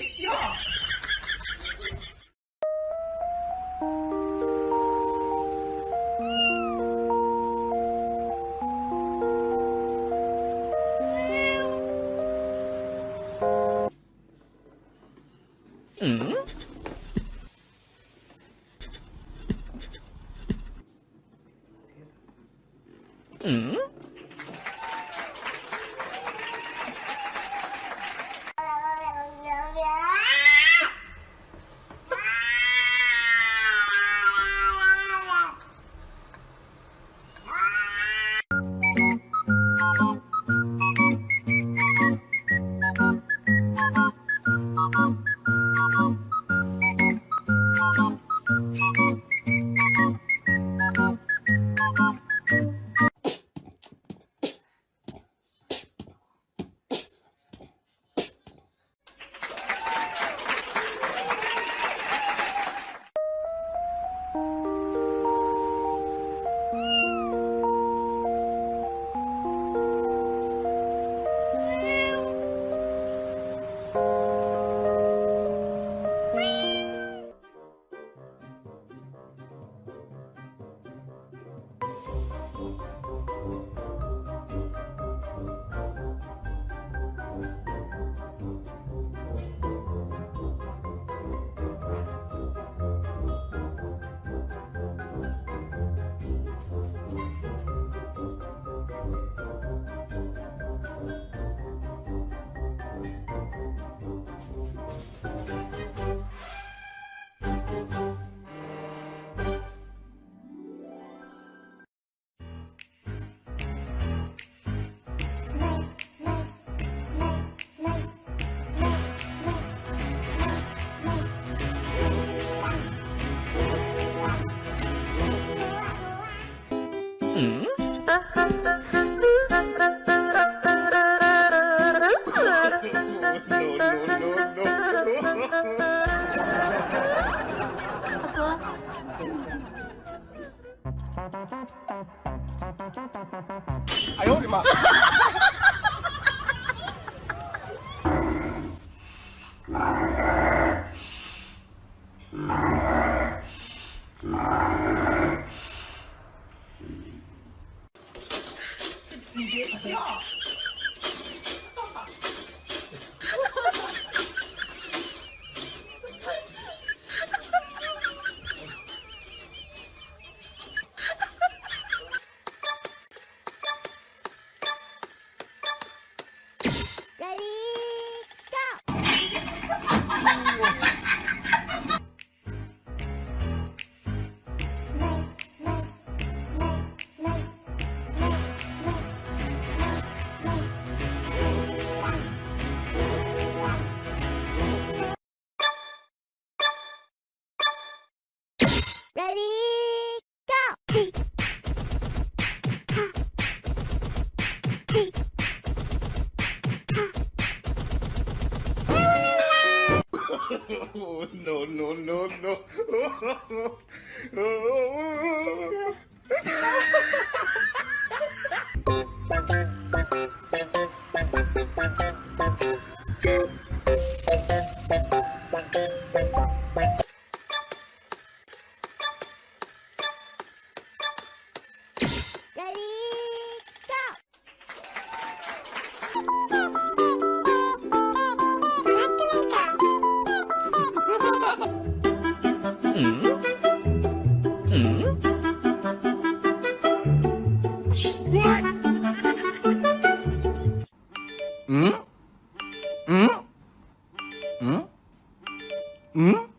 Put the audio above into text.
别笑 Música 哎呦我的妈！Ready, go! oh, no, no, no, no. ¿Mm?